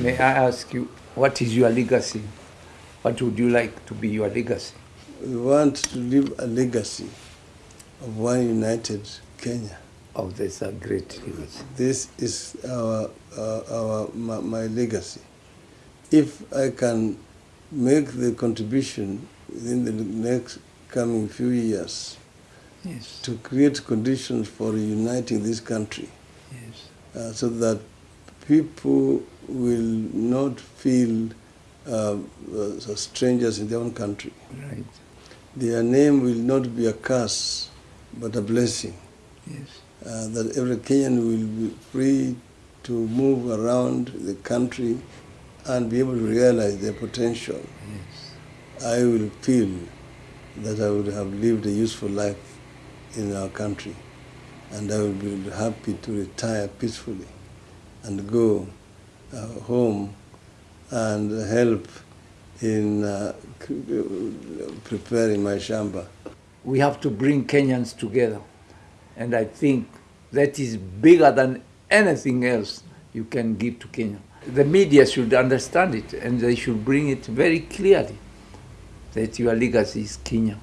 May I ask you, what is your legacy? What would you like to be your legacy? We want to leave a legacy of one united Kenya. Oh, that's a great legacy. This is our, uh, our my, my legacy. If I can make the contribution within the next coming few years Yes, to create conditions for uniting this country yes, uh, so that people will not feel uh, uh, strangers in their own country. right, Their name will not be a curse, but a blessing. yes, Uh, that every Kenyan will be free to move around the country and be able to realize their potential. yes. I will feel that I would have lived a useful life in our country, and I will be happy to retire peacefully and go uh, home and help in uh, preparing my shamba. We have to bring Kenyans together. And I think that is bigger than anything else you can give to Kenya. The media should understand it and they should bring it very clearly that your legacy is Kenya.